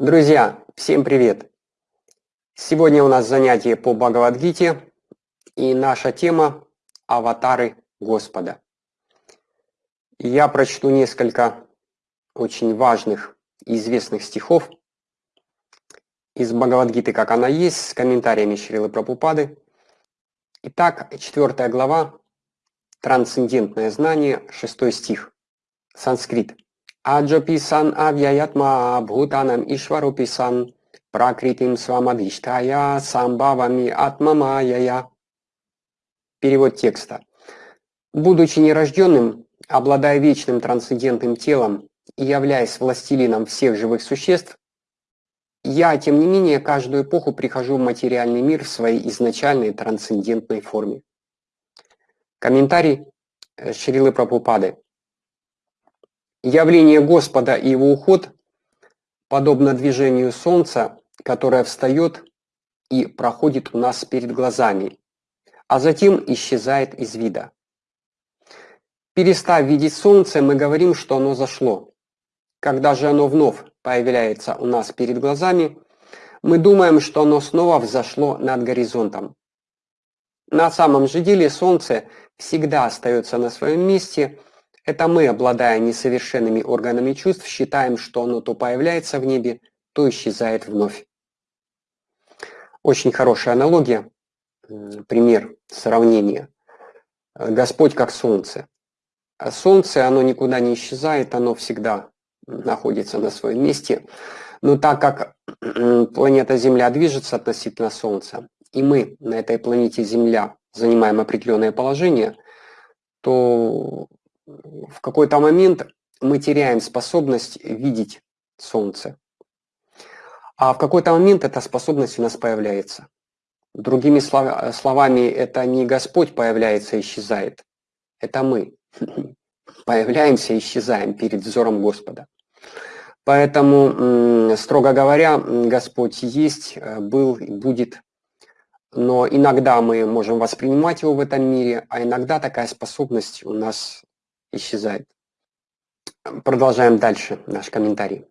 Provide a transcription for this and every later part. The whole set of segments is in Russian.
Друзья, всем привет! Сегодня у нас занятие по Бхагавадгите и наша тема «Аватары Господа». Я прочту несколько очень важных известных стихов из Бхагавадгиты, как она есть, с комментариями Шрилы Прабхупады. Итак, четвертая глава «Трансцендентное знание», шестой стих, санскрит – Аджапи сан авьяятма бхутанам ишварупи сан пракритим свамадиштая самбавами атмамаяя. Перевод текста. Будучи нерожденным, обладая вечным трансцендентным телом и являясь властелином всех живых существ, я, тем не менее, каждую эпоху прихожу в материальный мир в своей изначальной трансцендентной форме. Комментарий э, Шрилы Прабхупады. Явление Господа и его уход подобно движению Солнца, которое встает и проходит у нас перед глазами, а затем исчезает из вида. Перестав видеть Солнце, мы говорим, что оно зашло. Когда же оно вновь появляется у нас перед глазами, мы думаем, что оно снова взошло над горизонтом. На самом же деле Солнце всегда остается на своем месте – это мы, обладая несовершенными органами чувств, считаем, что оно то появляется в небе, то исчезает вновь. Очень хорошая аналогия, пример сравнения. Господь как солнце. А солнце, оно никуда не исчезает, оно всегда находится на своем месте. Но так как планета Земля движется относительно Солнца, и мы на этой планете Земля занимаем определенное положение, то в какой-то момент мы теряем способность видеть Солнце. А в какой-то момент эта способность у нас появляется. Другими словами, это не Господь появляется и исчезает, это мы появляемся и исчезаем перед взором Господа. Поэтому, строго говоря, Господь есть, э, был и будет, но иногда мы можем воспринимать его в этом мире, а иногда такая способность у нас исчезает. Продолжаем дальше наш комментарий.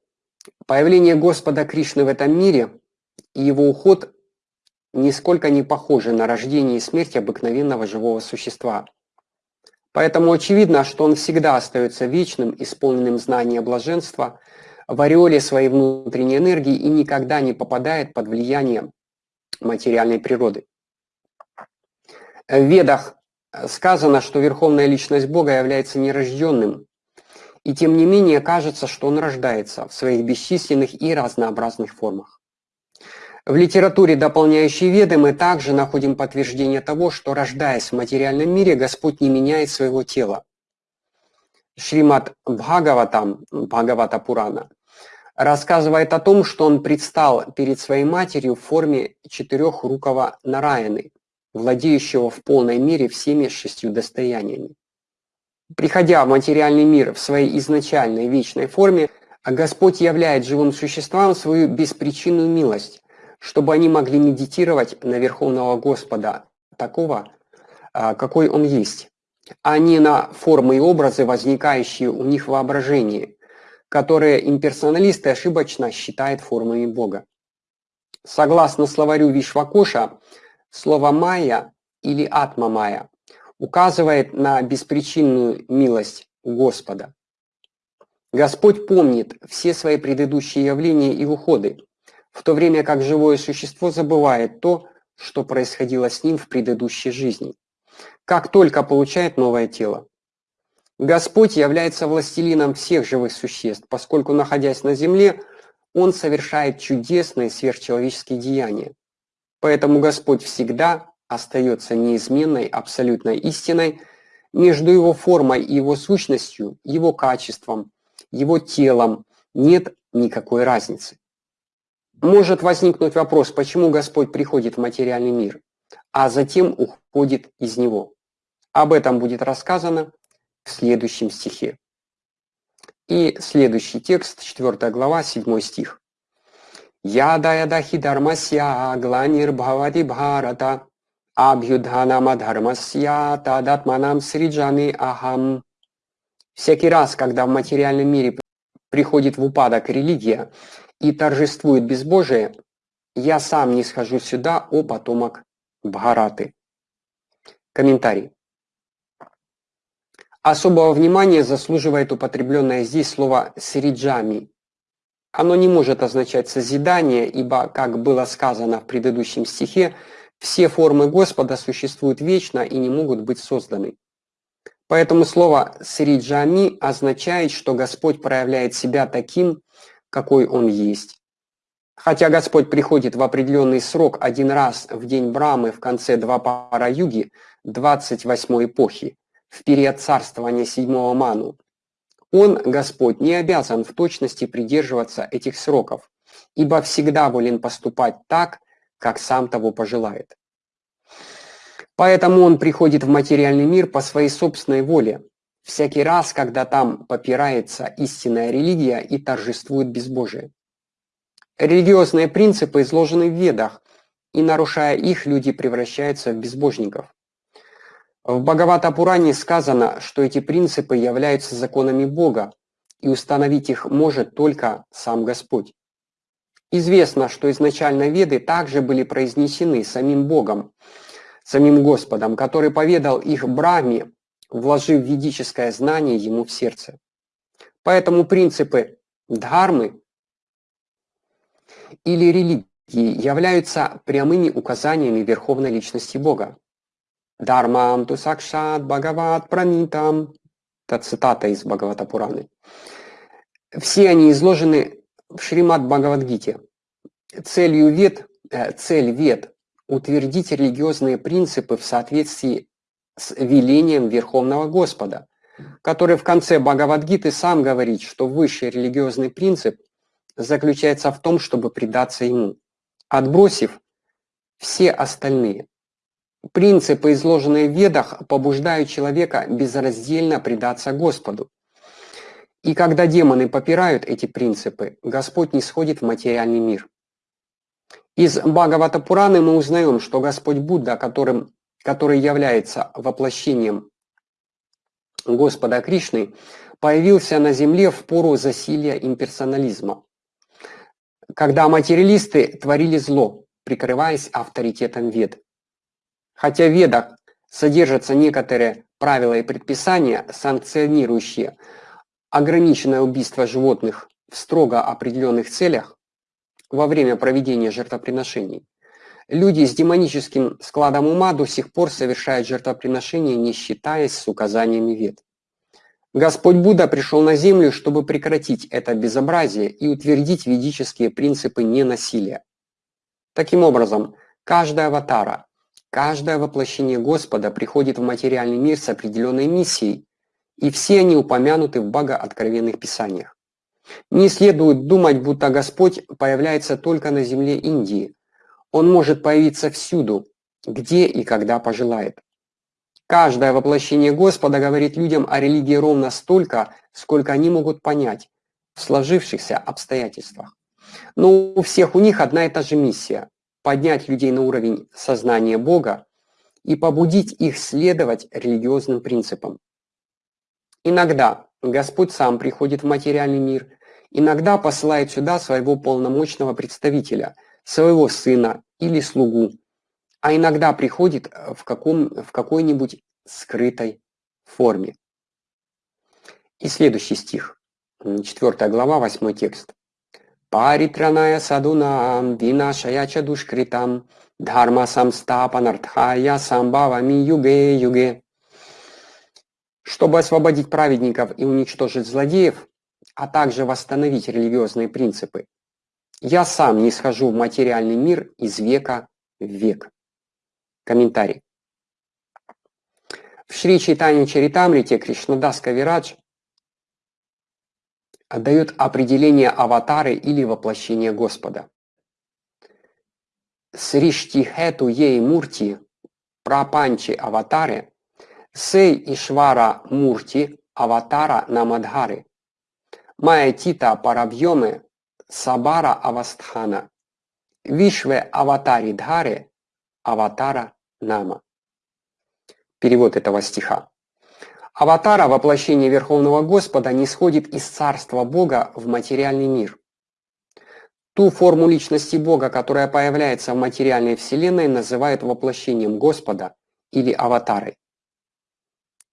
Появление Господа Кришны в этом мире и его уход нисколько не похожи на рождение и смерть обыкновенного живого существа. Поэтому очевидно, что он всегда остается вечным, исполненным знания блаженства, в ореоле своей внутренней энергии и никогда не попадает под влияние материальной природы. В Ведах сказано, что Верховная Личность Бога является нерожденным, и тем не менее кажется, что Он рождается в своих бесчисленных и разнообразных формах. В литературе, дополняющей Веды, мы также находим подтверждение того, что, рождаясь в материальном мире, Господь не меняет своего тела. Шримат Бхагаватам, Бхагавата Пурана, рассказывает о том, что он предстал перед своей матерью в форме четырехрукого Нараяны – владеющего в полной мере всеми шестью достояниями. Приходя в материальный мир в своей изначальной вечной форме, Господь являет живым существам свою беспричинную милость, чтобы они могли медитировать на Верховного Господа, такого, а, какой Он есть, а не на формы и образы, возникающие у них в воображении, которые имперсоналисты ошибочно считают формами Бога. Согласно словарю Вишвакоша, Слово «майя» или «атма-майя» указывает на беспричинную милость Господа. Господь помнит все свои предыдущие явления и уходы, в то время как живое существо забывает то, что происходило с ним в предыдущей жизни, как только получает новое тело. Господь является властелином всех живых существ, поскольку, находясь на земле, Он совершает чудесные сверхчеловеческие деяния. Поэтому Господь всегда остается неизменной абсолютной истиной между его формой и его сущностью, его качеством, его телом нет никакой разницы. Может возникнуть вопрос, почему Господь приходит в материальный мир, а затем уходит из него. Об этом будет рассказано в следующем стихе. И следующий текст, 4 глава, 7 стих. Ядаядахи дharmasya гланир бхавати бхарата абхюдханама дхармасya тадатманам сриджами ахам. Всякий раз, когда в материальном мире приходит в упадок религия и торжествует безбожие, я сам не схожу сюда, о потомок Бхараты. Комментарий. Особого внимания заслуживает употребленное здесь слово «сриджами». Оно не может означать созидание, ибо, как было сказано в предыдущем стихе, все формы Господа существуют вечно и не могут быть созданы. Поэтому слово «сриджами» означает, что Господь проявляет себя таким, какой Он есть. Хотя Господь приходит в определенный срок один раз в день Брамы в конце Двапара Юги, 28 эпохи, в период царствования седьмого Ману, Он, Господь, не обязан в точности придерживаться этих сроков, ибо всегда волен поступать так, как сам того пожелает. Поэтому он приходит в материальный мир по своей собственной воле, всякий раз, когда там попирается истинная религия и торжествует безбожие. Религиозные принципы изложены в Ведах, и нарушая их, люди превращаются в безбожников. В Бхагавата Пуране сказано, что эти принципы являются законами Бога, и установить их может только сам Господь. Известно, что изначально Веды также были произнесены самим Богом, самим Господом, который поведал их Брахме, вложив ведическое знание ему в сердце. Поэтому принципы дхармы или религии являются прямыми указаниями Верховной Личности Бога. Дharmam ту сакшат бхагават пранитам. Это цитата из Бхагавата Пураны. Все они изложены в Шримад Бхагавадгите. Целью вет, э, цель вет утвердить религиозные принципы в соответствии с велением Верховного Господа, который в конце Бхагавадгиты сам говорит, что высший религиозный принцип заключается в том, чтобы предаться ему, отбросив все остальные. Принципы, изложенные в Ведах, побуждают человека безраздельно предаться Господу. И когда демоны попирают эти принципы, Господь не сходит в материальный мир. Из Бхагавата Пураны мы узнаем, что Господь Будда, которым, который является воплощением Господа Кришны, появился на земле в пору засилия имперсонализма, когда материалисты творили зло, прикрываясь авторитетом Вед. Хотя в Ведах содержатся некоторые правила и предписания, санкционирующие ограниченное убийство животных в строго определенных целях, во время проведения жертвоприношений. Люди с демоническим складом ума до сих пор совершают жертвоприношения, не считаясь с указаниями вет. Господь Будда пришел на землю, чтобы прекратить это безобразие и утвердить ведические принципы ненасилия. Таким образом, каждая аватара, каждое воплощение Господа приходит в материальный мир с определенной миссией, и все они упомянуты в Бога-откровенных писаниях. Не следует думать, будто Господь появляется только на земле Индии. Он может появиться всюду, где и когда пожелает. Каждое воплощение Господа говорит людям о религии ровно столько, сколько они могут понять в сложившихся обстоятельствах. Но у всех у них одна и та же миссия – поднять людей на уровень сознания Бога и побудить их следовать религиозным принципам. Иногда Господь сам приходит в материальный мир иногда посылает сюда своего полномочного представителя, своего сына или слугу, а иногда приходит в, каком, в какой-нибудь скрытой форме. И следующий стих, 4 глава, 8 текст. Паритраная садунам винашая чадушкритам дхарма самстапанартхая самбавами юге юге. Чтобы освободить праведников и уничтожить злодеев, а также восстановить религиозные принципы. Я сам не схожу в материальный мир из века в век. Комментарий. В Шри Чайтане Чаритамрите Кришнадас Кавирадж дает определение аватары или воплощения Господа. Сриштихету ей мурти прапанчи аватаре сей ишвара мурти аватара намадхары Майя Тита Парабьоме Сабара Авастхана Вишве Аватари Дхаре Аватара Нама. Перевод этого стиха. Аватара, воплощение Верховного Господа, не сходит из Царства Бога в материальный мир. Ту форму личности Бога, которая появляется в материальной вселенной, называют воплощением Господа или аватарой.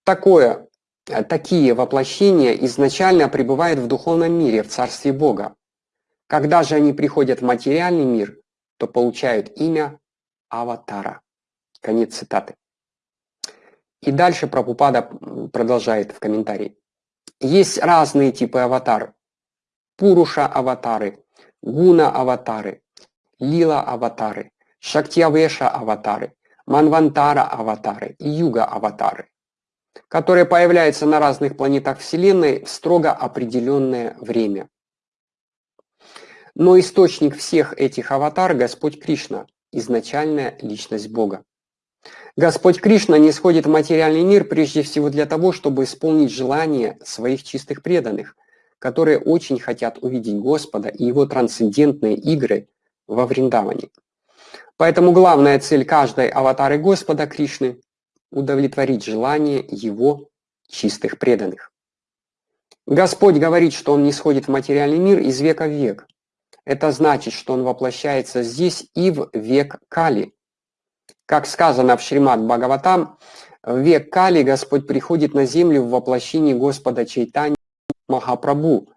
Такое, э, такие воплощения изначально пребывают в духовном мире, в Царстве Бога. Когда же они приходят в материальный мир, то получают имя аватара. Конец цитаты. И дальше Прабхупада продолжает в комментарии. Есть разные типы аватар. Пуруша-аватары, гуна-аватары, лила-аватары, шактьявеша-аватары, манвантара-аватары и юга-аватары, которые появляются на разных планетах Вселенной в строго определенное время. Но источник всех этих аватар – Господь Кришна, изначальная личность Бога. Господь Кришна не сходит в материальный мир прежде всего для того, чтобы исполнить желания своих чистых преданных, которые очень хотят увидеть Господа и Его трансцендентные игры во Вриндаване. Поэтому главная цель каждой аватары Господа Кришны – удовлетворить желание Его чистых преданных. Господь говорит, что Он не сходит в материальный мир из века в век. Это значит, что Он воплощается здесь и в век Кали, как сказано в Шримад Бхагаватам, в век Кали Господь приходит на землю в воплощении Господа Чайтани Махапрабху,